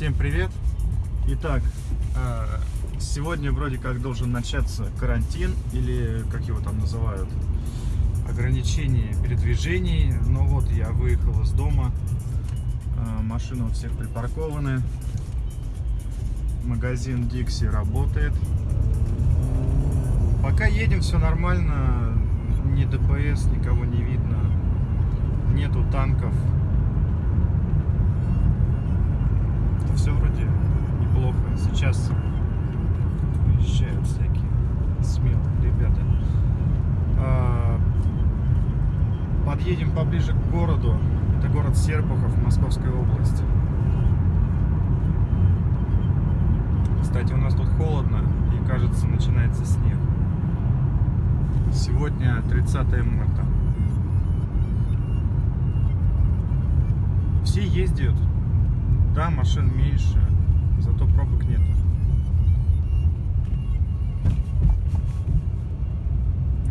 Всем привет! Итак, э, сегодня вроде как должен начаться карантин, или как его там называют, ограничение передвижений. Но вот я выехал из дома, э, машины у всех припаркованы, магазин Dixie работает. Пока едем, все нормально, ни ДПС, никого не видно, нету танков. Все вроде неплохо. Сейчас выезжают всякие смелые ребята. А, Подъедем поближе к городу. Это город Серпухов, Московская область. Кстати, у нас тут холодно и, кажется, начинается снег. Сегодня 30 марта. Все ездят. Да, машин меньше, зато пробок нет.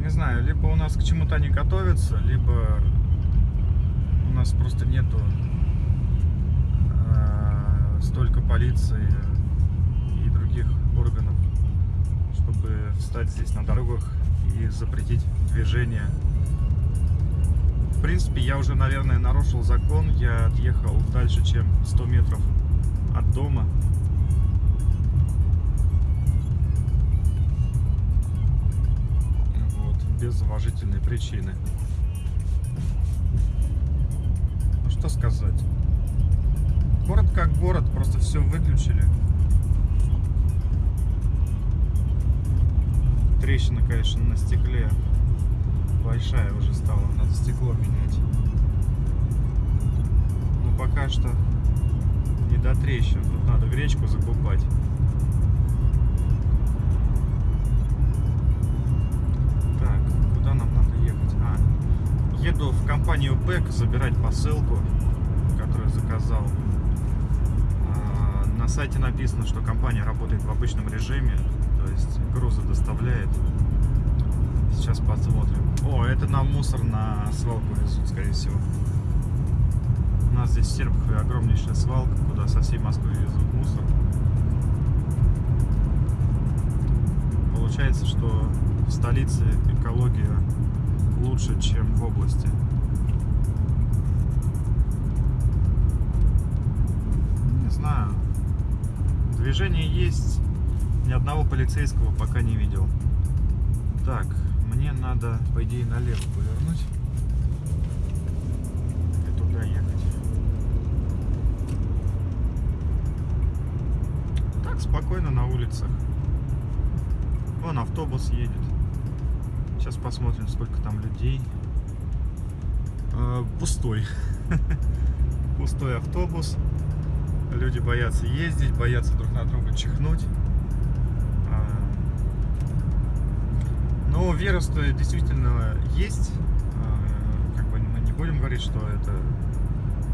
Не знаю, либо у нас к чему-то не готовятся, либо у нас просто нету э, столько полиции и других органов, чтобы встать здесь на дорогах и запретить движение. В принципе, я уже, наверное, нарушил закон. Я отъехал дальше, чем 100 метров от дома. Вот, без уважительной причины. Ну, что сказать. Город как город, просто все выключили. Трещина, конечно, на стекле большая уже стала, надо стекло менять. Но пока что не до трещин, тут надо гречку закупать. Так, куда нам надо ехать? А, еду в компанию БЭК забирать посылку, которую заказал. А, На сайте написано, что компания работает в обычном режиме, то есть грузы доставляет. Сейчас посмотрим. О, это нам мусор на свалку везут, скорее всего. У нас здесь в Серпухове огромнейшая свалка, куда со всей Москвы везут мусор. Получается, что в столице экология лучше, чем в области. Не знаю. Движение есть. Ни одного полицейского пока не видел. Так, мне надо, по идее, налево повернуть. И туда ехать. Так, спокойно на улицах. Вон автобус едет. Сейчас посмотрим, сколько там людей. Э, Пустой. Пустой автобус. Люди боятся ездить, боятся друг на друга чихнуть. Вирус действительно есть. А, Как бы мы не будем говорить, что это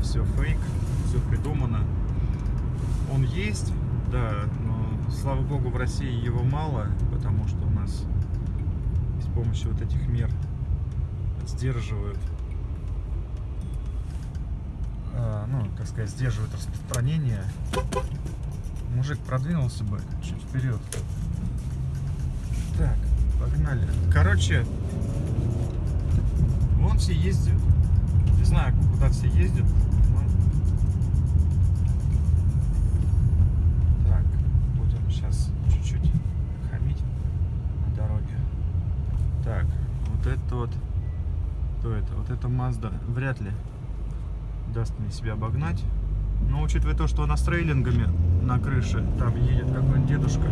все фейк, все придумано. Он есть, да, но слава богу в России его мало, потому что у нас с помощью вот этих мер сдерживают а, ну, так сказать, сдерживают распространение. Мужик продвинулся бы чуть вперед. Так, погнали. Короче, вон все ездят. Не знаю, куда все ездят. но- Так, будем сейчас чуть-чуть хамить на дороге. Так, вот это вот. Кто это? Вот это Mazda. Вряд ли даст мне себя обогнать. Но учитывая то, что она с трейлингами на крыше, там едет какой-нибудь дедушка,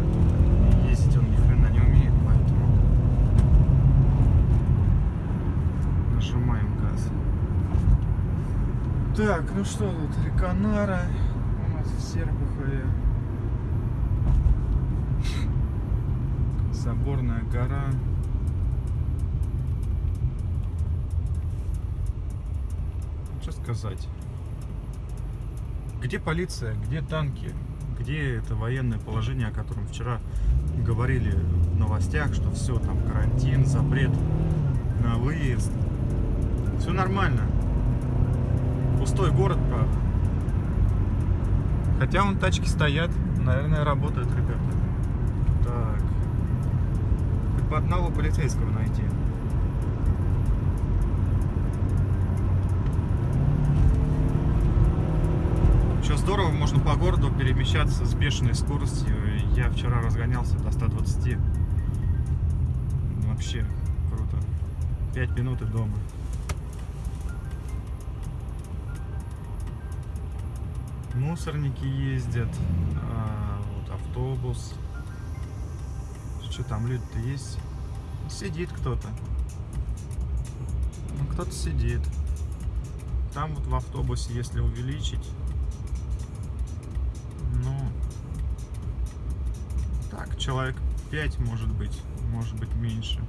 и ездить он ни хрена не умеет, поэтому газ. Так, ну что тут, Реконара у нас в Серпухове. Соборная гора. Что сказать? Где полиция, где танки, где это военное положение, о котором вчера говорили в новостях, что все, там карантин, запрет на выезд. Все нормально. Пустой город, правда. Хотя вон тачки стоят, наверное, работают ребята. Так. Хоть бы одного полицейского найти. Что здорово, можно по городу перемещаться с бешеной скоростью. Я вчера разгонялся до 120. Вообще круто. 5 минут и дома. Мусорники ездят. а, вот автобус. Что там люди-то есть? Сидит кто-то. Ну, кто-то сидит. Там вот в автобусе, если увеличить, ну, так, человек 5 может быть, может быть меньше.